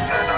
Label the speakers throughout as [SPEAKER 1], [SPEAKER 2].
[SPEAKER 1] I'm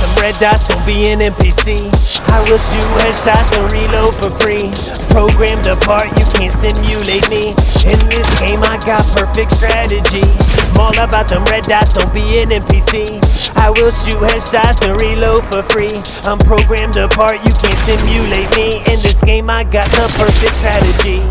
[SPEAKER 1] them red dots, don't be an NPC. I will shoot headshots and reload for free. Programmed apart, you can't simulate me. In this game, I got perfect strategy. I'm all about them red dots, don't be an NPC. I will shoot headshots and reload for free. I'm programmed apart, you can't simulate me. In this game, I got the perfect strategy.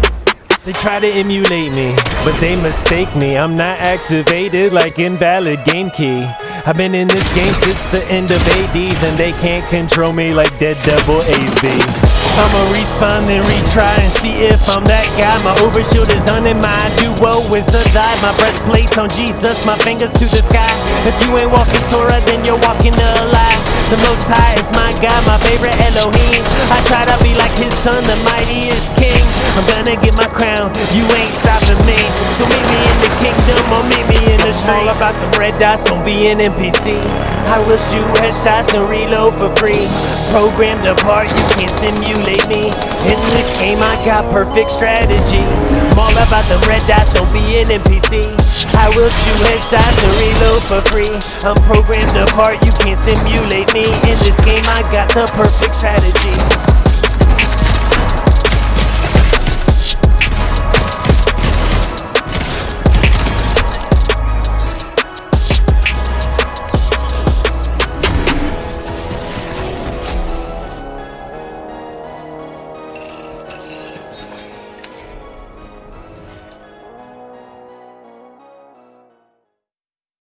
[SPEAKER 1] They try to emulate me, but they mistake me. I'm not activated like invalid game key. I've been in this game since the end of 80s and they can't control me like Dead Devil Ace B. I'ma respawn and retry and see if I'm that guy. My overshield is on and my duo is a dive. My breastplate's on Jesus, my fingers to the sky. If you ain't walking Torah, then you're walking a lie. The Most High is my God, my favorite Elohim. I try to be like His Son, the mightiest King. I'm gonna get my crown, you ain't All about the red dots, don't be an NPC. I will shoot headshots and reload for free. Programmed apart, you can't simulate me. In this game, I got perfect strategy. I'm all about the red dots, don't be an NPC. I will shoot headshots and reload for free. I'm programmed apart, you can't simulate me. In this game, I got the perfect strategy.